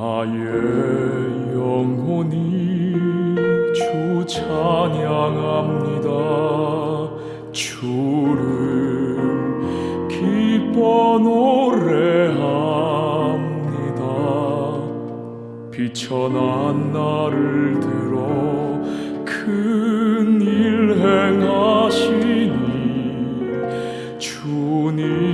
나의 영혼이 주 찬양합니다. 주를 기뻐 노래합니다. 비천한 나를 들어 큰 일 행하시니 주님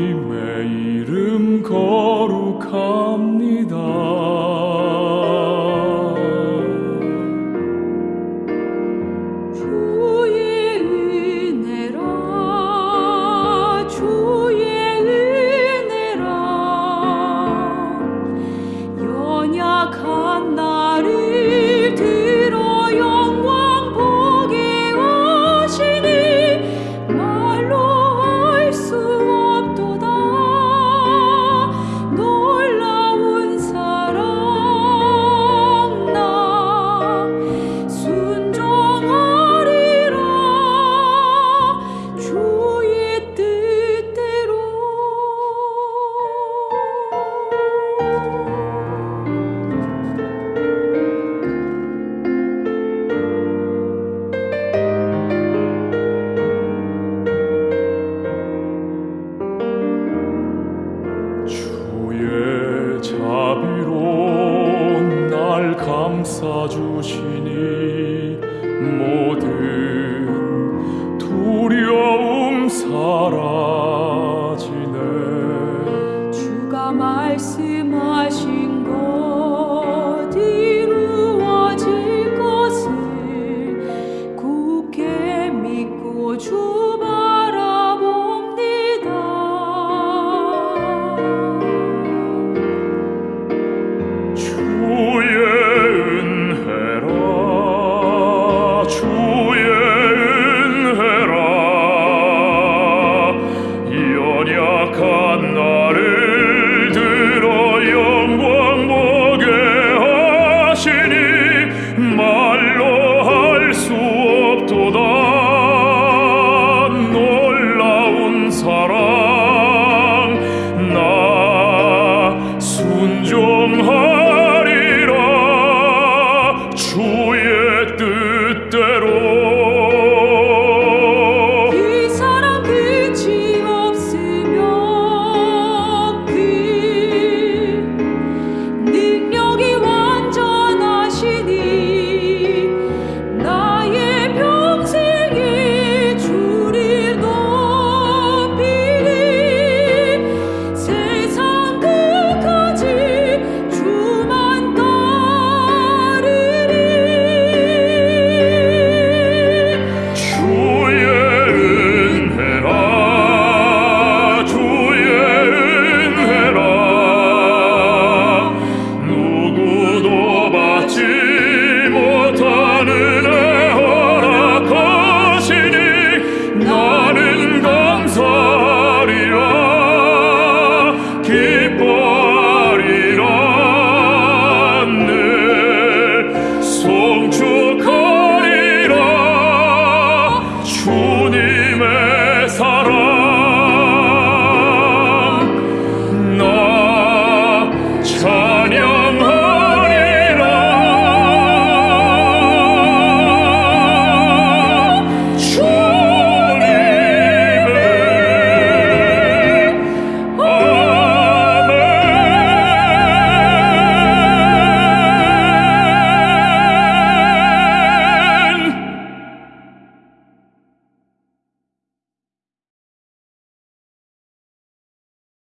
감싸 주시니 모든 두려움 사라지네. 주가 말씀하시